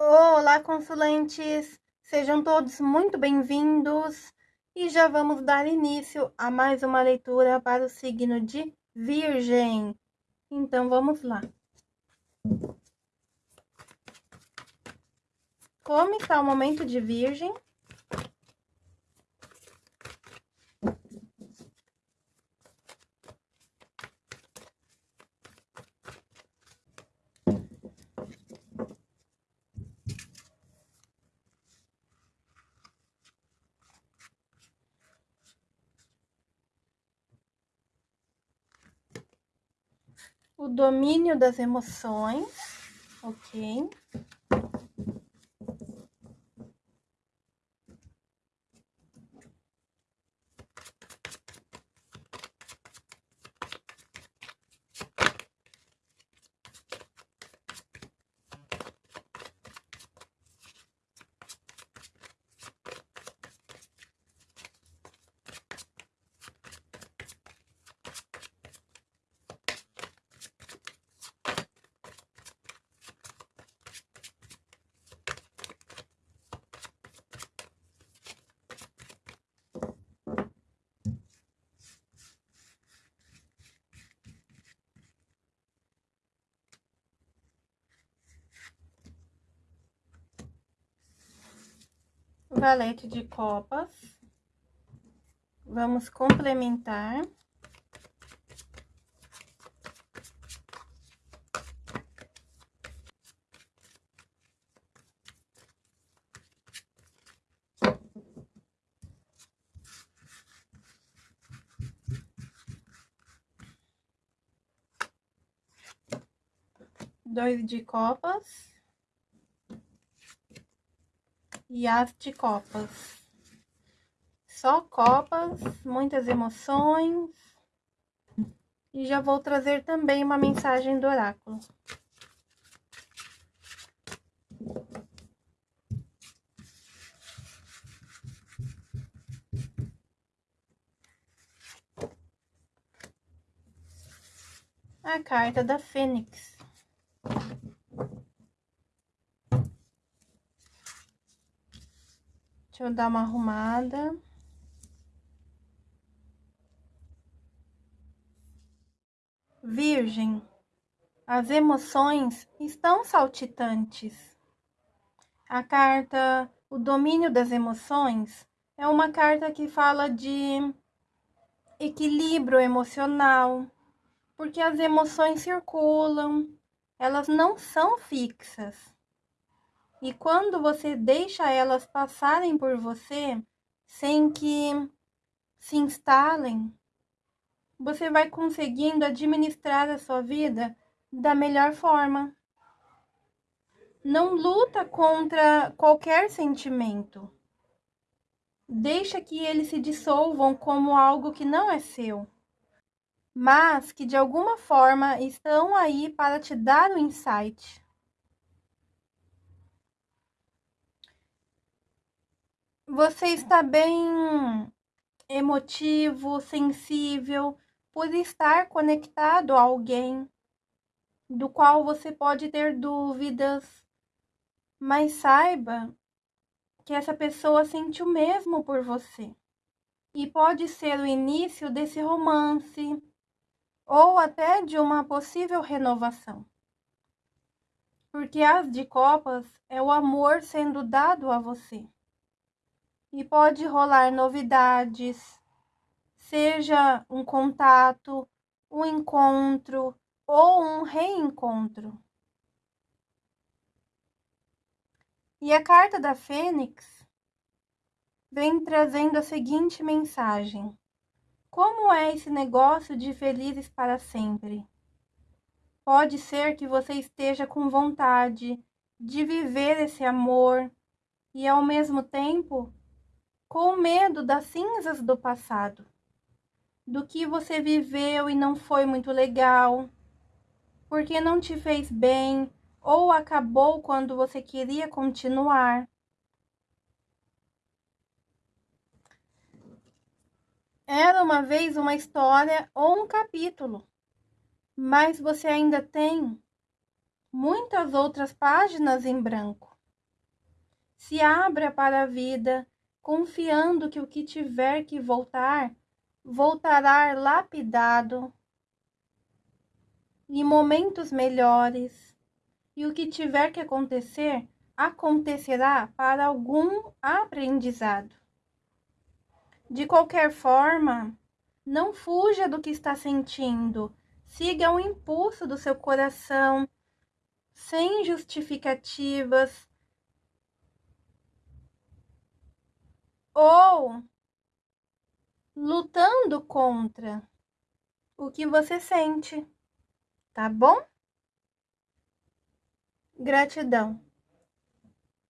Olá, consulentes! Sejam todos muito bem-vindos e já vamos dar início a mais uma leitura para o signo de Virgem. Então, vamos lá. Como está o momento de Virgem? O domínio das emoções, ok? Valete de copas. Vamos complementar. Dois de copas. E as de copas. Só copas, muitas emoções. E já vou trazer também uma mensagem do oráculo. A carta da Fênix. Deixa eu dar uma arrumada. Virgem, as emoções estão saltitantes. A carta O Domínio das Emoções é uma carta que fala de equilíbrio emocional, porque as emoções circulam, elas não são fixas. E quando você deixa elas passarem por você sem que se instalem, você vai conseguindo administrar a sua vida da melhor forma. Não luta contra qualquer sentimento. Deixa que eles se dissolvam como algo que não é seu, mas que de alguma forma estão aí para te dar o insight. Você está bem emotivo, sensível, por estar conectado a alguém do qual você pode ter dúvidas, mas saiba que essa pessoa sente o mesmo por você. E pode ser o início desse romance ou até de uma possível renovação. Porque as de copas é o amor sendo dado a você e pode rolar novidades, seja um contato, um encontro ou um reencontro. E a carta da Fênix vem trazendo a seguinte mensagem: Como é esse negócio de felizes para sempre? Pode ser que você esteja com vontade de viver esse amor e ao mesmo tempo com medo das cinzas do passado, do que você viveu e não foi muito legal, porque não te fez bem ou acabou quando você queria continuar. Era uma vez uma história ou um capítulo, mas você ainda tem muitas outras páginas em branco. Se abra para a vida, confiando que o que tiver que voltar, voltará lapidado em momentos melhores. E o que tiver que acontecer, acontecerá para algum aprendizado. De qualquer forma, não fuja do que está sentindo. Siga o impulso do seu coração, sem justificativas. Ou lutando contra o que você sente, tá bom? Gratidão.